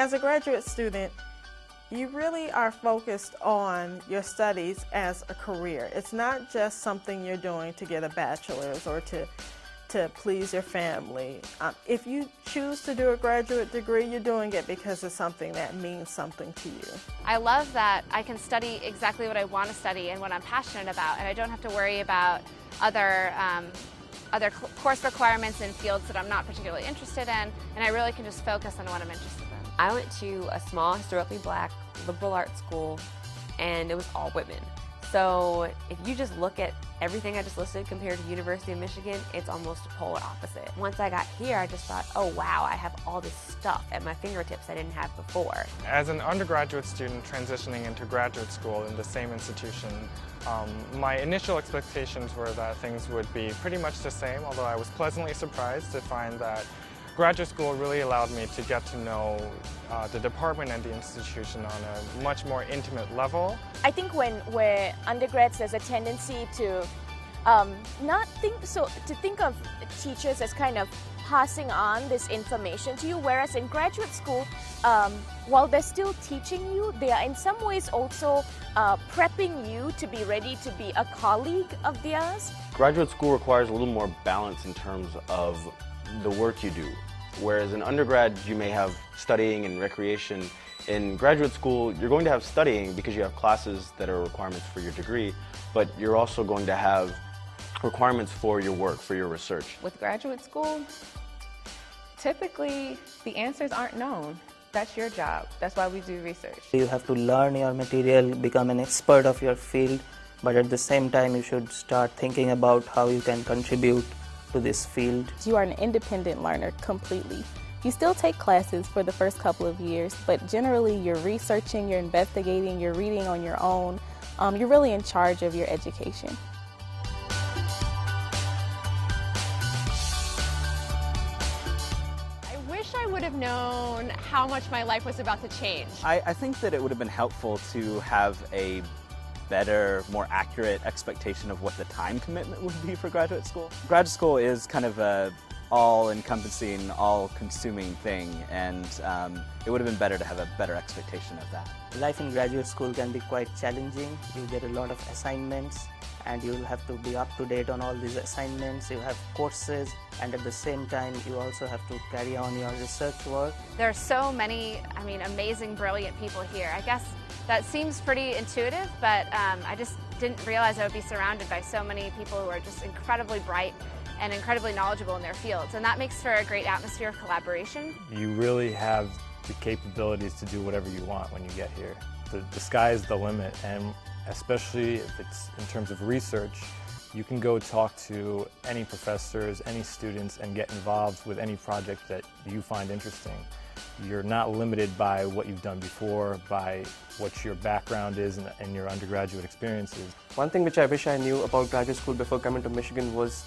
As a graduate student, you really are focused on your studies as a career. It's not just something you're doing to get a bachelor's or to to please your family. Um, if you choose to do a graduate degree, you're doing it because it's something that means something to you. I love that I can study exactly what I want to study and what I'm passionate about, and I don't have to worry about other um, other course requirements in fields that I'm not particularly interested in, and I really can just focus on what I'm interested in. I went to a small historically black liberal arts school and it was all women. So if you just look at everything I just listed compared to University of Michigan, it's almost polar opposite. Once I got here, I just thought, oh wow, I have all this stuff at my fingertips I didn't have before. As an undergraduate student transitioning into graduate school in the same institution, um, my initial expectations were that things would be pretty much the same, although I was pleasantly surprised to find that graduate school really allowed me to get to know uh, the department and the institution on a much more intimate level. I think when we're undergrads, there's a tendency to um, not think so to think of teachers as kind of passing on this information to you, whereas in graduate school, um, while they're still teaching you, they are in some ways also uh, prepping you to be ready to be a colleague of theirs. Graduate school requires a little more balance in terms of the work you do. Whereas in undergrad, you may have studying and recreation. In graduate school, you're going to have studying because you have classes that are requirements for your degree, but you're also going to have requirements for your work, for your research. With graduate school, typically the answers aren't known. That's your job. That's why we do research. You have to learn your material, become an expert of your field, but at the same time you should start thinking about how you can contribute to this field. You are an independent learner completely. You still take classes for the first couple of years, but generally you're researching, you're investigating, you're reading on your own. Um, you're really in charge of your education. I wish I would have known how much my life was about to change. I, I think that it would have been helpful to have a better, more accurate expectation of what the time commitment would be for graduate school. Graduate school is kind of a all-encompassing, all-consuming thing, and um, it would have been better to have a better expectation of that. Life in graduate school can be quite challenging. You get a lot of assignments, and you'll have to be up to date on all these assignments. You have courses, and at the same time, you also have to carry on your research work. There are so many, I mean, amazing, brilliant people here. I guess that seems pretty intuitive, but um, I just didn't realize I would be surrounded by so many people who are just incredibly bright and incredibly knowledgeable in their fields. And that makes for a great atmosphere of collaboration. You really have the capabilities to do whatever you want when you get here. The, the sky is the limit, and especially if it's in terms of research, you can go talk to any professors, any students, and get involved with any project that you find interesting. You're not limited by what you've done before, by what your background is and, and your undergraduate experiences. One thing which I wish I knew about graduate school before coming to Michigan was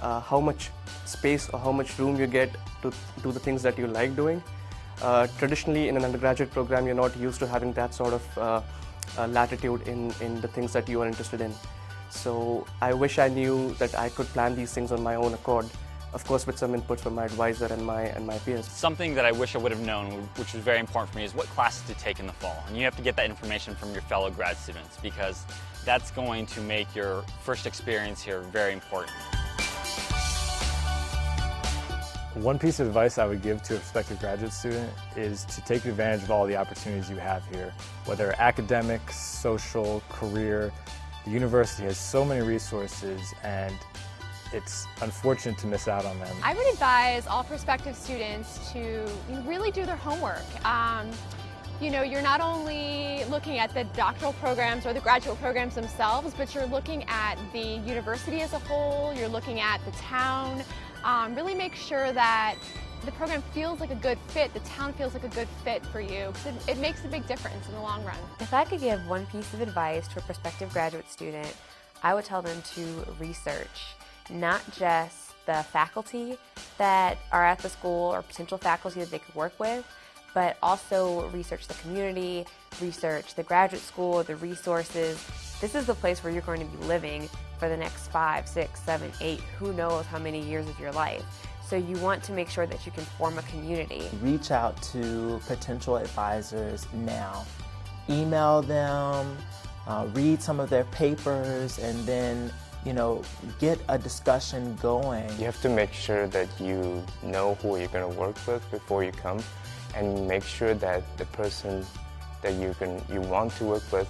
uh, how much space or how much room you get to do the things that you like doing. Uh, traditionally, in an undergraduate program, you're not used to having that sort of uh, uh latitude in, in the things that you are interested in. So I wish I knew that I could plan these things on my own accord of course with some input from my advisor and my and my peers. Something that I wish I would have known, which was very important for me, is what classes to take in the fall. And you have to get that information from your fellow grad students because that's going to make your first experience here very important. One piece of advice I would give to a prospective graduate student is to take advantage of all the opportunities you have here, whether academic, social, career. The university has so many resources and it's unfortunate to miss out on them. I would advise all prospective students to really do their homework. Um, you know, you're not only looking at the doctoral programs or the graduate programs themselves, but you're looking at the university as a whole, you're looking at the town. Um, really make sure that the program feels like a good fit, the town feels like a good fit for you, because it, it makes a big difference in the long run. If I could give one piece of advice to a prospective graduate student, I would tell them to research not just the faculty that are at the school or potential faculty that they could work with, but also research the community, research the graduate school, the resources. This is the place where you're going to be living for the next five, six, seven, eight, who knows how many years of your life. So you want to make sure that you can form a community. Reach out to potential advisors now. Email them, uh, read some of their papers, and then you know, get a discussion going. You have to make sure that you know who you're going to work with before you come and make sure that the person that you can you want to work with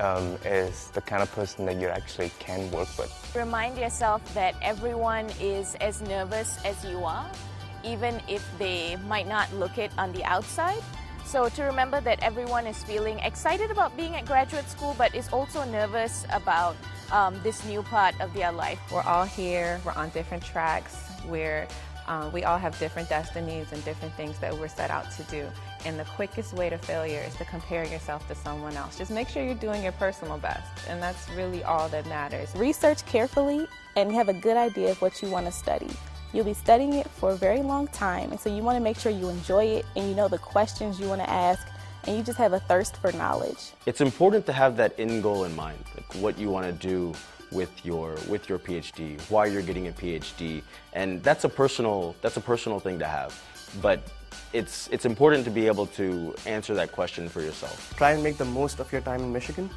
um, is the kind of person that you actually can work with. Remind yourself that everyone is as nervous as you are, even if they might not look it on the outside. So to remember that everyone is feeling excited about being at graduate school, but is also nervous about um, this new part of their life. We're all here, we're on different tracks, we're, um, we all have different destinies and different things that we're set out to do. And the quickest way to failure is to compare yourself to someone else. Just make sure you're doing your personal best, and that's really all that matters. Research carefully and have a good idea of what you want to study. You'll be studying it for a very long time, and so you want to make sure you enjoy it and you know the questions you want to ask and you just have a thirst for knowledge. It's important to have that end goal in mind, like what you want to do with your with your PhD, why you're getting a PhD, and that's a personal that's a personal thing to have, but it's it's important to be able to answer that question for yourself. Try and make the most of your time in Michigan.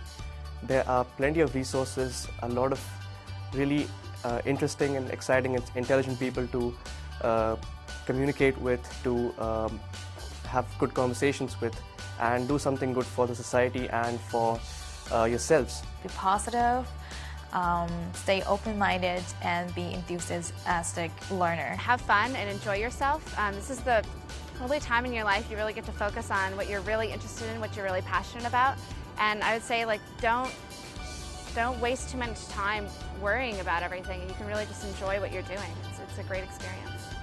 There are plenty of resources, a lot of really uh, interesting and exciting and intelligent people to uh, communicate with, to um, have good conversations with and do something good for the society and for uh, yourselves. Be positive, um, stay open-minded, and be enthusiastic learner. Have fun and enjoy yourself. Um, this is the only time in your life you really get to focus on what you're really interested in, what you're really passionate about. And I would say, like, don't don't waste too much time worrying about everything. You can really just enjoy what you're doing. It's, it's a great experience.